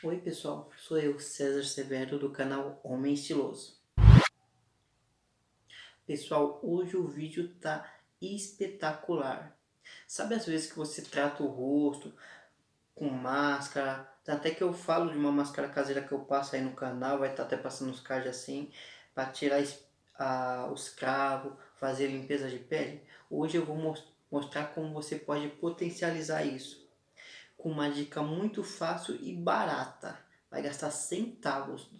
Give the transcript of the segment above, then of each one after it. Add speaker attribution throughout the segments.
Speaker 1: Oi pessoal, sou eu, César Severo do canal Homem Estiloso. Pessoal, hoje o vídeo tá espetacular. Sabe às vezes que você trata o rosto com máscara, até que eu falo de uma máscara caseira que eu passo aí no canal, vai estar tá até passando os cards assim, para tirar a, os cravos, fazer limpeza de pele. Hoje eu vou mostrar como você pode potencializar isso com uma dica muito fácil e barata. Vai gastar centavos,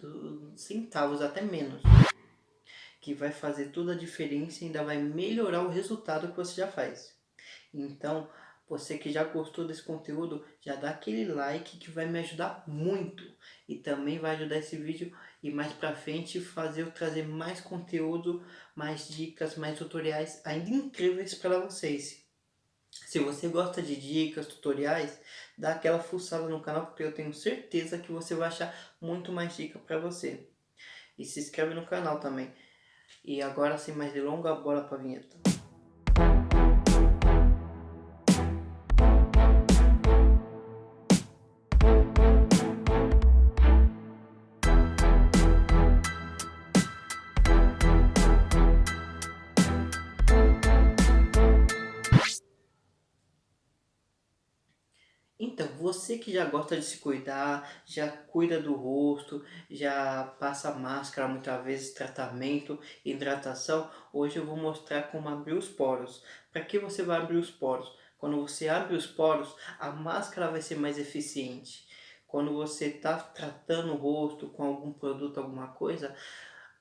Speaker 1: centavos até menos. Que vai fazer toda a diferença e ainda vai melhorar o resultado que você já faz. Então, você que já gostou desse conteúdo, já dá aquele like que vai me ajudar muito. E também vai ajudar esse vídeo e mais pra frente fazer eu trazer mais conteúdo, mais dicas, mais tutoriais ainda incríveis para vocês. Se você gosta de dicas, tutoriais, dá aquela fuçada no canal porque eu tenho certeza que você vai achar muito mais dica para você. E se inscreve no canal também. E agora sem mais delongas, bora pra vinheta. Então, você que já gosta de se cuidar, já cuida do rosto, já passa máscara muitas vezes, tratamento, hidratação, hoje eu vou mostrar como abrir os poros. Para que você vai abrir os poros? Quando você abre os poros, a máscara vai ser mais eficiente. Quando você está tratando o rosto com algum produto, alguma coisa,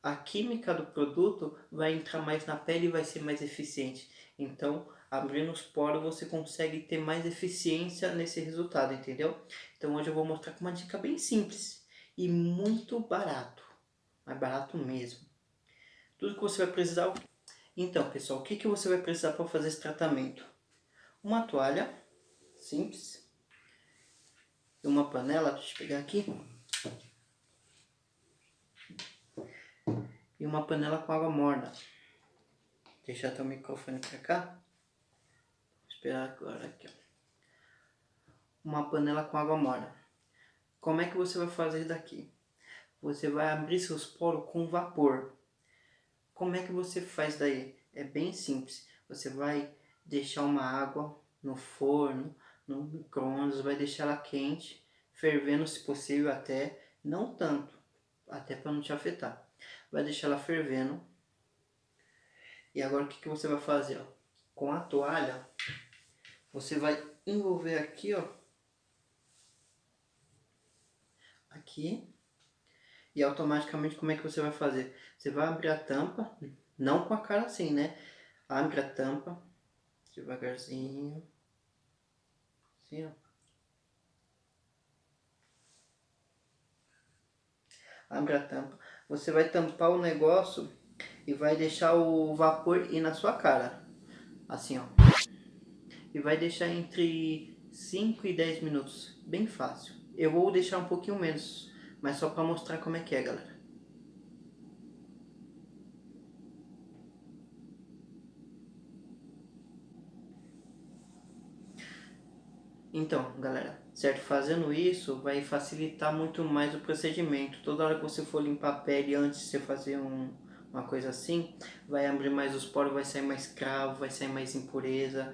Speaker 1: a química do produto vai entrar mais na pele e vai ser mais eficiente. Então, abrindo os poros você consegue ter mais eficiência nesse resultado, entendeu? Então hoje eu vou mostrar com uma dica bem simples e muito barato, mais barato mesmo. Tudo que você vai precisar... Então pessoal, o que, que você vai precisar para fazer esse tratamento? Uma toalha simples, uma panela, deixa eu pegar aqui, uma panela com água morna. Deixar o microfone para cá esperar agora aqui, ó. Uma panela com água morna. Como é que você vai fazer daqui? Você vai abrir seus poros com vapor. Como é que você faz daí? É bem simples. Você vai deixar uma água no forno, no micro-ondas, vai deixar ela quente, fervendo se possível até, não tanto, até para não te afetar. Vai deixar ela fervendo. E agora o que, que você vai fazer? Ó? Com a toalha, você vai envolver aqui, ó. Aqui. E automaticamente como é que você vai fazer? Você vai abrir a tampa, não com a cara assim, né? Abre a tampa, devagarzinho. Assim, ó. Abre a tampa. Você vai tampar o negócio e vai deixar o vapor ir na sua cara. Assim, ó e vai deixar entre 5 e 10 minutos, bem fácil. Eu vou deixar um pouquinho menos, mas só para mostrar como é que é, galera. Então, galera, certo? Fazendo isso vai facilitar muito mais o procedimento. Toda hora que você for limpar a pele antes de você fazer um, uma coisa assim, vai abrir mais os poros, vai sair mais cravo, vai sair mais impureza,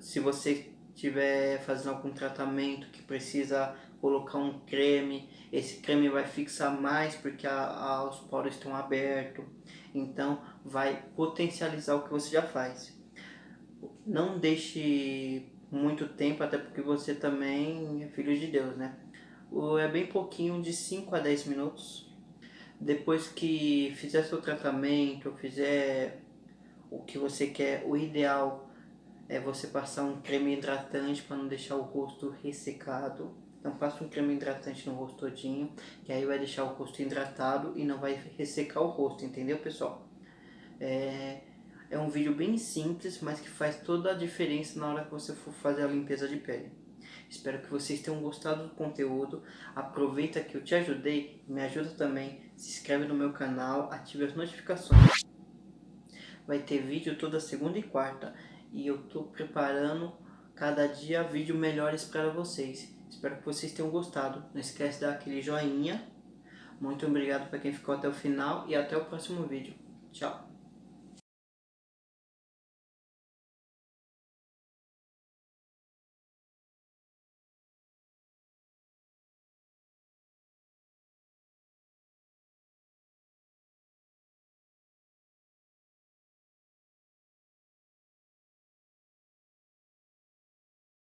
Speaker 1: se você estiver fazendo algum tratamento que precisa colocar um creme, esse creme vai fixar mais porque a, a, os poros estão abertos, então vai potencializar o que você já faz. Não deixe muito tempo, até porque você também é filho de Deus, né? É bem pouquinho, de 5 a 10 minutos. Depois que fizer seu tratamento, fizer o que você quer, o ideal é você passar um creme hidratante para não deixar o rosto ressecado. Então passa um creme hidratante no rosto todinho, que aí vai deixar o rosto hidratado e não vai ressecar o rosto, entendeu pessoal? É, é um vídeo bem simples, mas que faz toda a diferença na hora que você for fazer a limpeza de pele. Espero que vocês tenham gostado do conteúdo. Aproveita que eu te ajudei, me ajuda também. Se inscreve no meu canal, ative as notificações. Vai ter vídeo toda segunda e quarta e eu estou preparando cada dia vídeos melhores para vocês. Espero que vocês tenham gostado. Não esquece de dar aquele joinha. Muito obrigado para quem ficou até o final e até o próximo vídeo. Tchau!